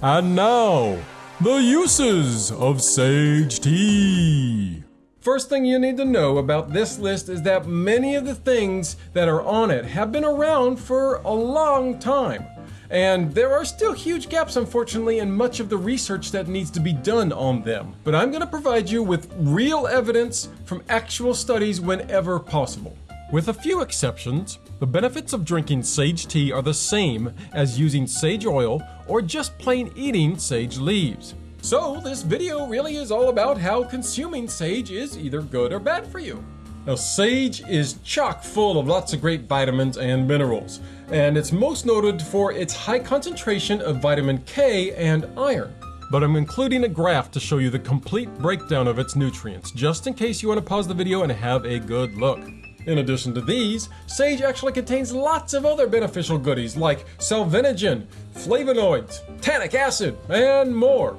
And now, the uses of sage tea. First thing you need to know about this list is that many of the things that are on it have been around for a long time. And there are still huge gaps, unfortunately, in much of the research that needs to be done on them. But I'm going to provide you with real evidence from actual studies whenever possible. With a few exceptions, the benefits of drinking sage tea are the same as using sage oil or just plain eating sage leaves. So, this video really is all about how consuming sage is either good or bad for you. Now, sage is chock full of lots of great vitamins and minerals, and it's most noted for its high concentration of vitamin K and iron. But I'm including a graph to show you the complete breakdown of its nutrients, just in case you want to pause the video and have a good look. In addition to these, sage actually contains lots of other beneficial goodies like salvinogen, flavonoids, tannic acid, and more.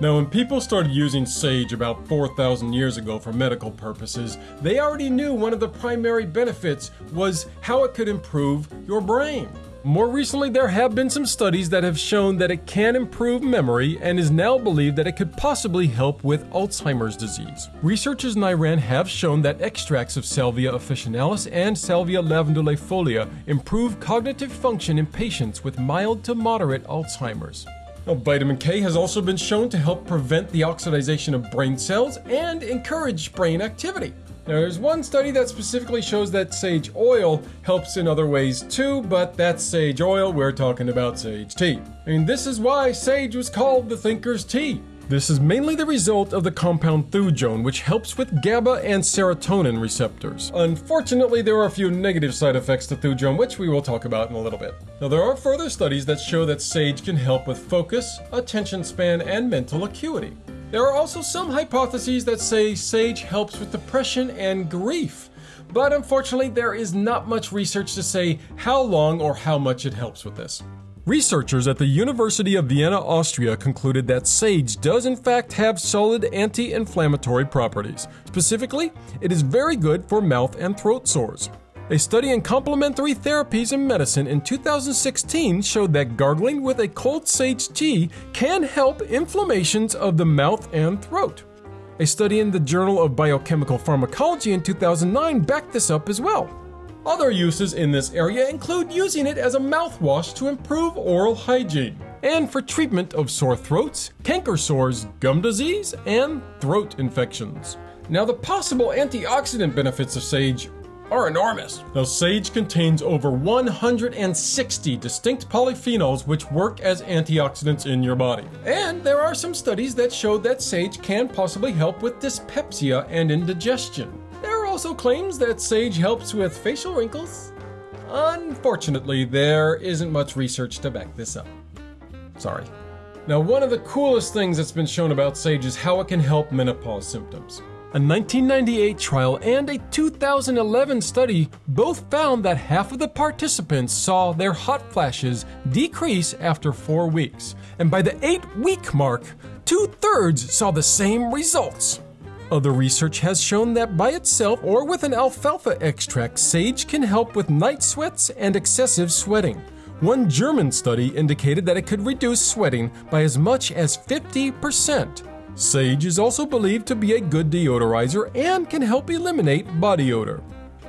Now, when people started using sage about 4,000 years ago for medical purposes, they already knew one of the primary benefits was how it could improve your brain. More recently, there have been some studies that have shown that it can improve memory and is now believed that it could possibly help with Alzheimer's disease. Researchers in Iran have shown that extracts of Salvia officinalis and Salvia lavandulifolia improve cognitive function in patients with mild to moderate Alzheimer's. Now, vitamin K has also been shown to help prevent the oxidation of brain cells and encourage brain activity. Now, there's one study that specifically shows that sage oil helps in other ways too, but that's sage oil, we're talking about sage tea. Mean, this is why sage was called the thinker's tea. This is mainly the result of the compound thujone, which helps with GABA and serotonin receptors. Unfortunately, there are a few negative side effects to thujone, which we will talk about in a little bit. Now, there are further studies that show that sage can help with focus, attention span, and mental acuity. There are also some hypotheses that say sage helps with depression and grief. But unfortunately, there is not much research to say how long or how much it helps with this. Researchers at the University of Vienna, Austria concluded that sage does in fact have solid anti-inflammatory properties. Specifically, it is very good for mouth and throat sores. A study in complementary therapies in medicine in 2016 showed that gargling with a cold sage tea can help inflammations of the mouth and throat. A study in the Journal of Biochemical Pharmacology in 2009 backed this up as well. Other uses in this area include using it as a mouthwash to improve oral hygiene, and for treatment of sore throats, canker sores, gum disease, and throat infections. Now, the possible antioxidant benefits of sage are enormous. Now, sage contains over 160 distinct polyphenols which work as antioxidants in your body. And there are some studies that show that sage can possibly help with dyspepsia and indigestion There are also claims that sage helps with facial wrinkles. Unfortunately, there isn't much research to back this up. Sorry. Now, one of the coolest things that's been shown about sage is how it can help menopause symptoms. A 1998 trial and a 2011 study both found that half of the participants saw their hot flashes decrease after four weeks. And by the eight week mark, two thirds saw the same results. Other research has shown that by itself or with an alfalfa extract, sage can help with night sweats and excessive sweating. One German study indicated that it could reduce sweating by as much as 50%. Sage is also believed to be a good deodorizer and can help eliminate body odor.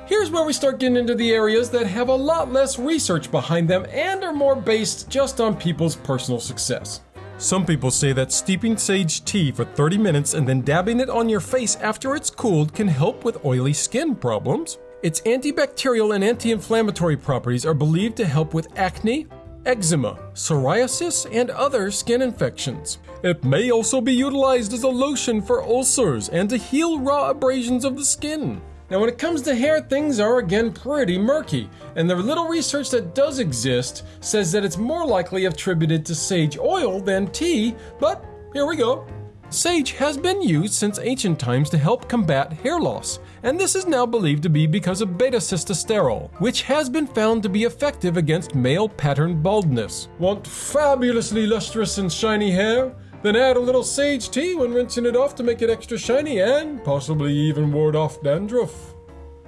Here's where we start getting into the areas that have a lot less research behind them and are more based just on people's personal success. Some people say that steeping sage tea for 30 minutes and then dabbing it on your face after it's cooled can help with oily skin problems. Its antibacterial and anti-inflammatory properties are believed to help with acne, eczema, psoriasis, and other skin infections. It may also be utilized as a lotion for ulcers and to heal raw abrasions of the skin. Now, when it comes to hair, things are again pretty murky, and the little research that does exist says that it's more likely attributed to sage oil than tea, but here we go. Sage has been used since ancient times to help combat hair loss, and this is now believed to be because of beta sitosterol, which has been found to be effective against male pattern baldness. Want fabulously lustrous and shiny hair? Then add a little sage tea when rinsing it off to make it extra shiny and possibly even ward off dandruff.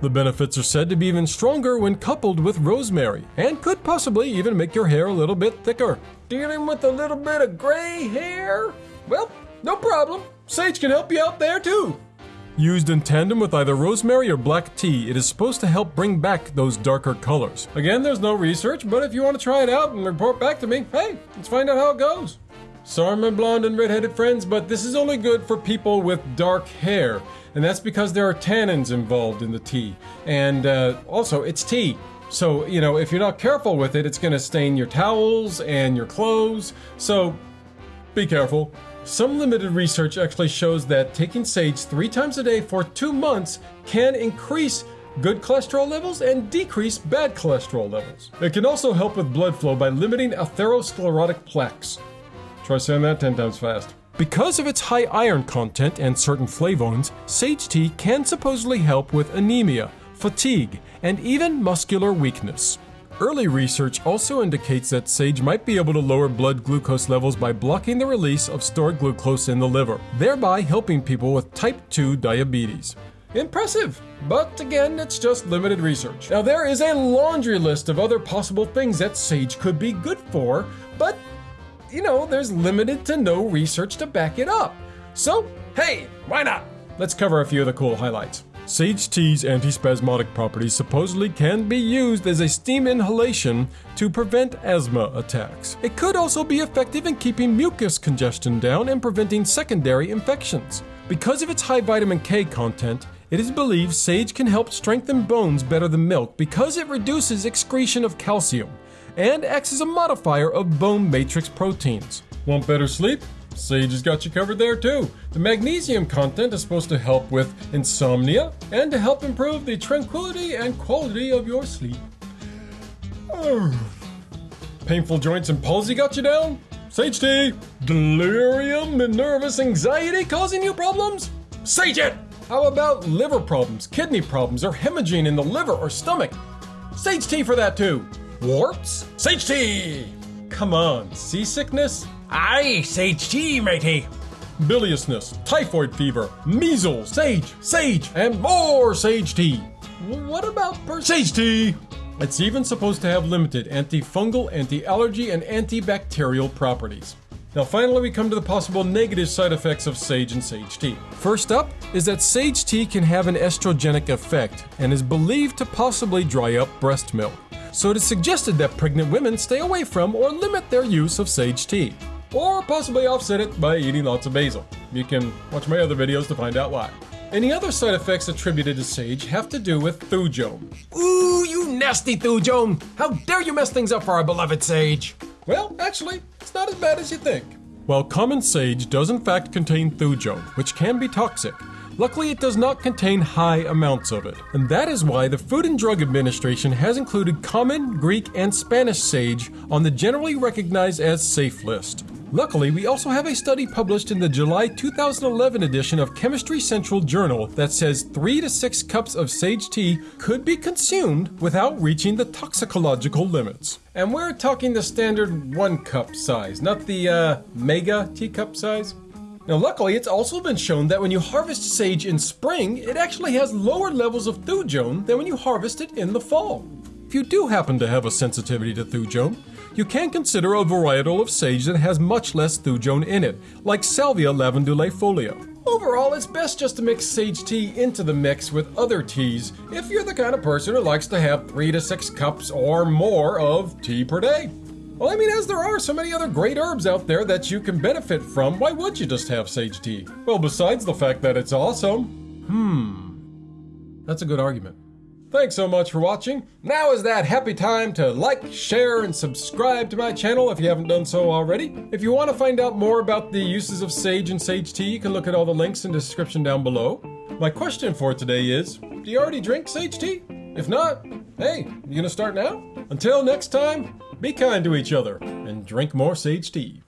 The benefits are said to be even stronger when coupled with rosemary, and could possibly even make your hair a little bit thicker. dealing with a little bit of gray hair? Well, no problem. Sage can help you out there too. Used in tandem with either rosemary or black tea, it is supposed to help bring back those darker colors. Again, there's no research, but if you want to try it out and report back to me, hey, let's find out how it goes. Sorry, my blonde and redheaded friends, but this is only good for people with dark hair, and that's because there are tannins involved in the tea. And uh, also, it's tea. So, you know, if you're not careful with it, it's going to stain your towels and your clothes. So, be careful. Some limited research actually shows that taking sage three times a day for two months can increase good cholesterol levels and decrease bad cholesterol levels. It can also help with blood flow by limiting atherosclerotic plaques. Try saying that 10 times fast. Because of its high iron content and certain flavonoids, sage tea can supposedly help with anemia, fatigue, and even muscular weakness. Early research also indicates that sage might be able to lower blood glucose levels by blocking the release of stored glucose in the liver, thereby helping people with type 2 diabetes. Impressive! But again, it's just limited research. Now, there is a laundry list of other possible things that sage could be good for, but you know, there's limited to no research to back it up. So, hey, why not? Let's cover a few of the cool highlights. Sage tea's antispasmodic properties supposedly can be used as a steam inhalation to prevent asthma attacks. It could also be effective in keeping mucus congestion down and preventing secondary infections. Because of its high vitamin K content, it is believed sage can help strengthen bones better than milk because it reduces excretion of calcium and acts as a modifier of bone matrix proteins. Want better sleep? Sage has got you covered there too. The magnesium content is supposed to help with insomnia and to help improve the tranquility and quality of your sleep. Painful joints and palsy got you down? Sage tea. Delirium and nervous anxiety causing you problems? Sage it! How about liver problems, kidney problems, or hemorrhaging in the liver or stomach? Sage tea for that too. Warts? Sage tea! Come on, seasickness? Aye, sage tea, matey. Biliousness, typhoid fever, measles, sage, sage, and more sage tea. What about per- sage tea? It's even supposed to have limited antifungal, anti-allergy, and antibacterial properties. Now finally we come to the possible negative side effects of sage and sage tea. First up is that sage tea can have an estrogenic effect and is believed to possibly dry up breast milk so it is suggested that pregnant women stay away from or limit their use of sage tea. Or possibly offset it by eating lots of basil. You can watch my other videos to find out why. Any other side effects attributed to sage have to do with thujone. Ooh, you nasty thujone! How dare you mess things up for our beloved sage? Well, actually, it's not as bad as you think. While common sage does in fact contain thujone, which can be toxic, Luckily, it does not contain high amounts of it, and that is why the Food and Drug Administration has included common, Greek, and Spanish sage on the generally recognized as safe list. Luckily, we also have a study published in the July 2011 edition of Chemistry Central Journal that says 3 to 6 cups of sage tea could be consumed without reaching the toxicological limits. And we're talking the standard 1 cup size, not the uh, mega teacup size. Now luckily, it's also been shown that when you harvest sage in spring, it actually has lower levels of thujone than when you harvest it in the fall. If you do happen to have a sensitivity to thujone, you can consider a varietal of sage that has much less thujone in it, like Salvia lavandulifolia. Overall, it's best just to mix sage tea into the mix with other teas if you're the kind of person who likes to have 3 to 6 cups or more of tea per day. Well, I mean, as there are so many other great herbs out there that you can benefit from, why would you just have sage tea? Well, besides the fact that it's awesome. Hmm. That's a good argument. Thanks so much for watching. Now is that happy time to like, share, and subscribe to my channel if you haven't done so already. If you want to find out more about the uses of sage and sage tea, you can look at all the links in the description down below. My question for today is, do you already drink sage tea? If not, hey, you gonna start now? Until next time, be kind to each other and drink more sage tea.